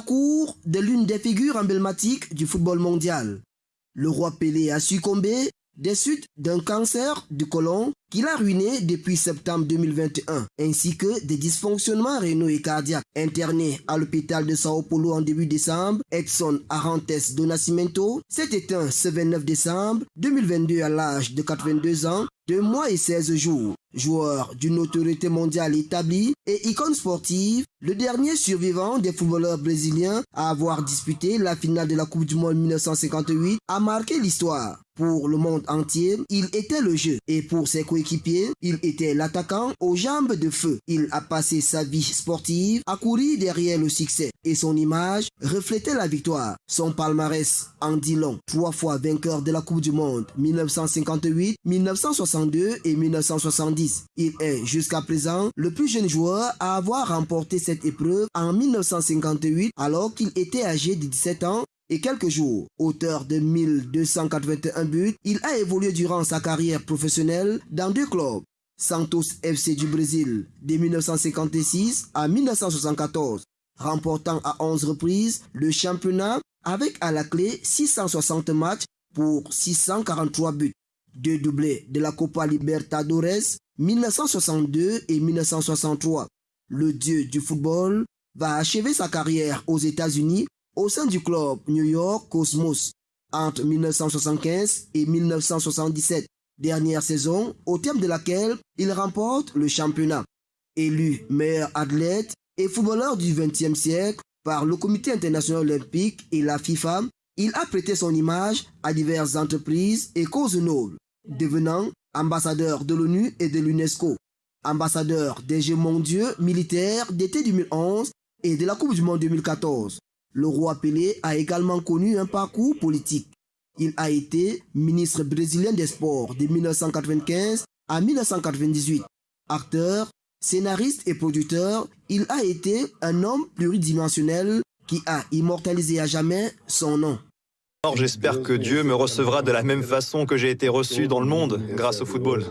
cour de l'une des figures emblématiques du football mondial. Le roi Pelé a succombé des suites d'un cancer du côlon qu'il a ruiné depuis septembre 2021, ainsi que des dysfonctionnements rénaux et cardiaques. Interné à l'hôpital de Sao Paulo en début décembre, Edson Arantes do Nascimento s'est éteint ce 29 décembre 2022 à l'âge de 82 ans, 2 mois et 16 jours. Joueur d'une autorité mondiale établie et icône sportive, le dernier survivant des footballeurs brésiliens à avoir disputé la finale de la Coupe du Monde 1958 a marqué l'histoire. Pour le monde entier, il était le jeu et pour ses coéquipiers, il était l'attaquant aux jambes de feu. Il a passé sa vie sportive à courir derrière le succès et son image reflétait la victoire. Son palmarès en dit long. Trois fois vainqueur de la Coupe du Monde 1958, 1962 et 1970. Il est jusqu'à présent le plus jeune joueur à avoir remporté cette épreuve en 1958 alors qu'il était âgé de 17 ans et quelques jours. Auteur de 1281 buts, il a évolué durant sa carrière professionnelle dans deux clubs. Santos FC du Brésil de 1956 à 1974, remportant à 11 reprises le championnat avec à la clé 660 matchs pour 643 buts. Deux doublés de la Copa Libertadores 1962 et 1963. Le dieu du football va achever sa carrière aux États-Unis au sein du club New York Cosmos entre 1975 et 1977, dernière saison au terme de laquelle il remporte le championnat. Élu meilleur athlète et footballeur du XXe siècle par le Comité international olympique et la FIFA, il a prêté son image à diverses entreprises et causes nobles, devenant ambassadeur de l'ONU et de l'UNESCO, ambassadeur des Jeux mondiaux militaires d'été 2011 et de la Coupe du Monde 2014. Le roi Pelé a également connu un parcours politique. Il a été ministre brésilien des Sports de 1995 à 1998. Acteur, scénariste et producteur, il a été un homme pluridimensionnel qui a immortalisé à jamais son nom. J'espère que Dieu me recevra de la même façon que j'ai été reçu dans le monde grâce au football.